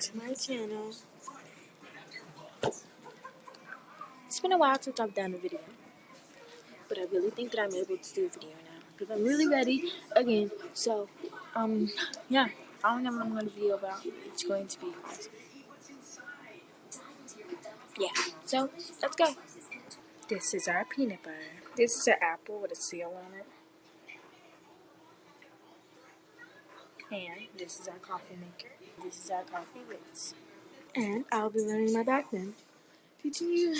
to my channel. It's been a while since I've done a video, but I really think that I'm able to do a video now because I'm really ready again. So, um, yeah, I don't know what I'm going to be about. It's going to be. Yeah, so let's go. This is our peanut butter. This is an apple with a seal on it. And this is our coffee maker. This is our coffee bits. And I'll be learning my back then. Teaching you